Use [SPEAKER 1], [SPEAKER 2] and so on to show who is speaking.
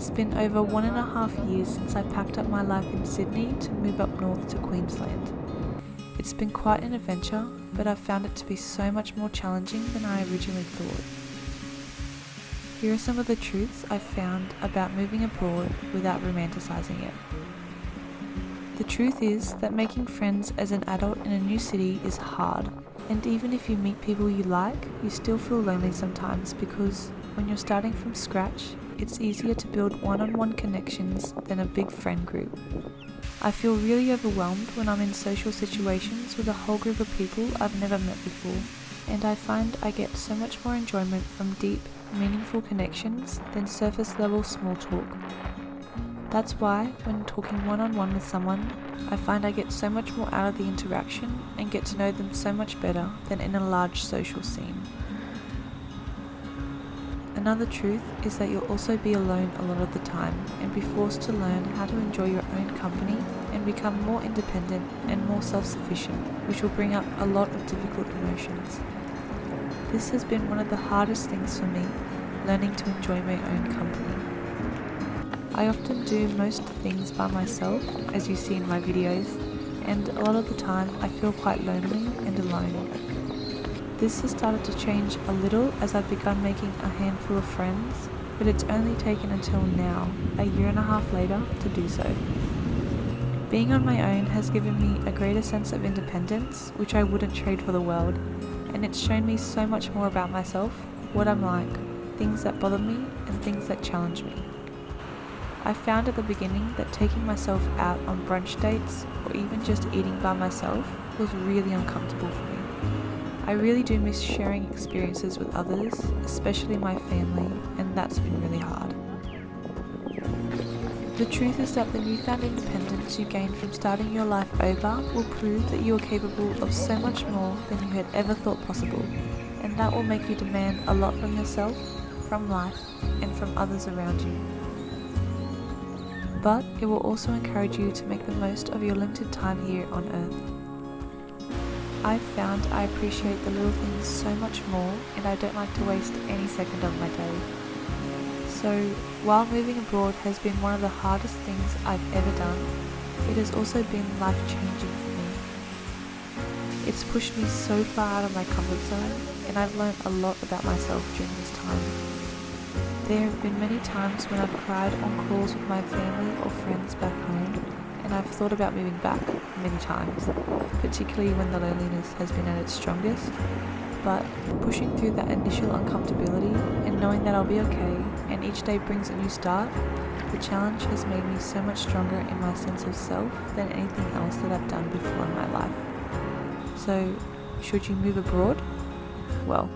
[SPEAKER 1] It's been over one and a half years since I packed up my life in Sydney to move up north to Queensland. It's been quite an adventure, but I've found it to be so much more challenging than I originally thought. Here are some of the truths I've found about moving abroad without romanticising it. The truth is that making friends as an adult in a new city is hard, and even if you meet people you like, you still feel lonely sometimes because when you're starting from scratch, it's easier to build one on one connections than a big friend group. I feel really overwhelmed when I'm in social situations with a whole group of people I've never met before, and I find I get so much more enjoyment from deep, meaningful connections than surface level small talk. That's why, when talking one on one with someone, I find I get so much more out of the interaction and get to know them so much better than in a large social scene. Another truth is that you'll also be alone a lot of the time and be forced to learn how to enjoy your own company and become more independent and more self-sufficient, which will bring up a lot of difficult emotions. This has been one of the hardest things for me, learning to enjoy my own company. I often do most things by myself, as you see in my videos, and a lot of the time I feel quite lonely and alone. This has started to change a little as I've begun making a handful of friends, but it's only taken until now, a year and a half later, to do so. Being on my own has given me a greater sense of independence, which I wouldn't trade for the world, and it's shown me so much more about myself, what I'm like, things that bother me, and things that challenge me. I found at the beginning that taking myself out on brunch dates or even just eating by myself was really uncomfortable for me. I really do miss sharing experiences with others, especially my family, and that's been really hard. The truth is that the newfound independence you gain from starting your life over will prove that you are capable of so much more than you had ever thought possible, and that will make you demand a lot from yourself, from life, and from others around you but it will also encourage you to make the most of your limited time here on Earth. I've found I appreciate the little things so much more and I don't like to waste any second of my day. So, while moving abroad has been one of the hardest things I've ever done, it has also been life changing for me. It's pushed me so far out of my comfort zone and I've learned a lot about myself during this time. There have been many times when I've cried on calls with my family or friends back home, and I've thought about moving back many times, particularly when the loneliness has been at its strongest. But pushing through that initial uncomfortability and knowing that I'll be okay and each day brings a new start, the challenge has made me so much stronger in my sense of self than anything else that I've done before in my life. So, should you move abroad? Well,